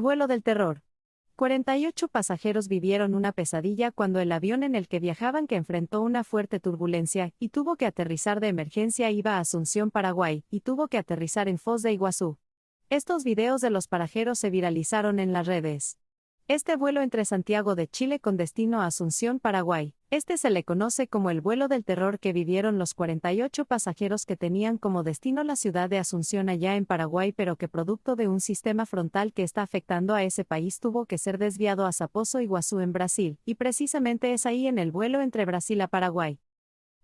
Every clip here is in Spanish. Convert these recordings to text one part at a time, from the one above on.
Vuelo del terror. 48 pasajeros vivieron una pesadilla cuando el avión en el que viajaban que enfrentó una fuerte turbulencia y tuvo que aterrizar de emergencia iba a Asunción, Paraguay, y tuvo que aterrizar en Foz de Iguazú. Estos videos de los parajeros se viralizaron en las redes. Este vuelo entre Santiago de Chile con destino a Asunción, Paraguay. Este se le conoce como el vuelo del terror que vivieron los 48 pasajeros que tenían como destino la ciudad de Asunción allá en Paraguay, pero que producto de un sistema frontal que está afectando a ese país tuvo que ser desviado a Saposo Iguazú en Brasil, y precisamente es ahí en el vuelo entre Brasil a Paraguay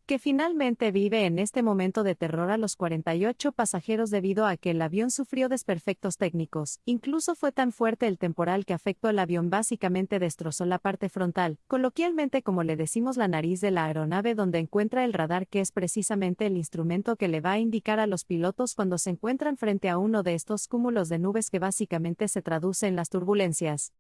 que finalmente vive en este momento de terror a los 48 pasajeros debido a que el avión sufrió desperfectos técnicos. Incluso fue tan fuerte el temporal que afectó el avión básicamente destrozó la parte frontal, coloquialmente como le decimos la nariz de la aeronave donde encuentra el radar que es precisamente el instrumento que le va a indicar a los pilotos cuando se encuentran frente a uno de estos cúmulos de nubes que básicamente se traduce en las turbulencias.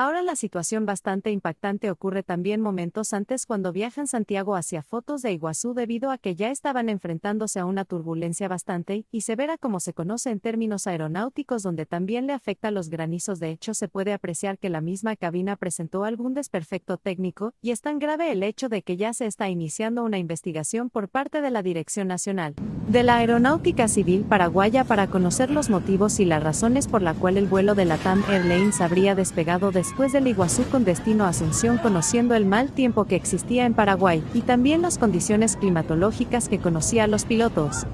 Ahora la situación bastante impactante ocurre también momentos antes cuando viajan Santiago hacia Fotos de Iguazú debido a que ya estaban enfrentándose a una turbulencia bastante y severa como se conoce en términos aeronáuticos donde también le afecta los granizos. De hecho se puede apreciar que la misma cabina presentó algún desperfecto técnico y es tan grave el hecho de que ya se está iniciando una investigación por parte de la Dirección Nacional de la Aeronáutica Civil Paraguaya para conocer los motivos y las razones por la cual el vuelo de la TAM Airlines habría despegado después del Iguazú con destino a Asunción conociendo el mal tiempo que existía en Paraguay y también las condiciones climatológicas que conocía los pilotos.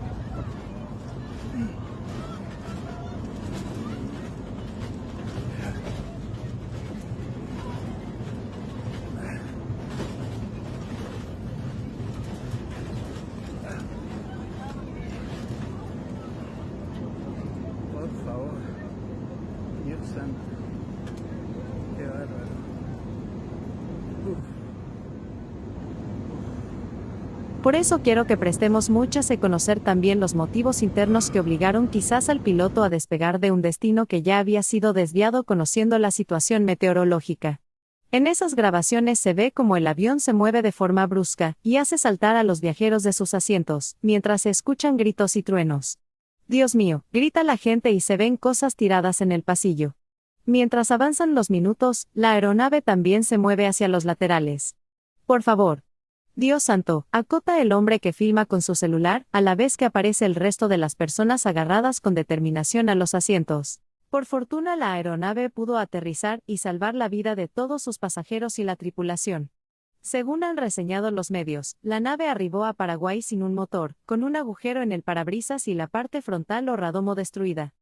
Por eso quiero que prestemos muchas y conocer también los motivos internos que obligaron quizás al piloto a despegar de un destino que ya había sido desviado conociendo la situación meteorológica. En esas grabaciones se ve como el avión se mueve de forma brusca y hace saltar a los viajeros de sus asientos, mientras se escuchan gritos y truenos. Dios mío, grita la gente y se ven cosas tiradas en el pasillo. Mientras avanzan los minutos, la aeronave también se mueve hacia los laterales. Por favor, Dios santo, acota el hombre que filma con su celular, a la vez que aparece el resto de las personas agarradas con determinación a los asientos. Por fortuna la aeronave pudo aterrizar y salvar la vida de todos sus pasajeros y la tripulación. Según han reseñado los medios, la nave arribó a Paraguay sin un motor, con un agujero en el parabrisas y la parte frontal o radomo destruida.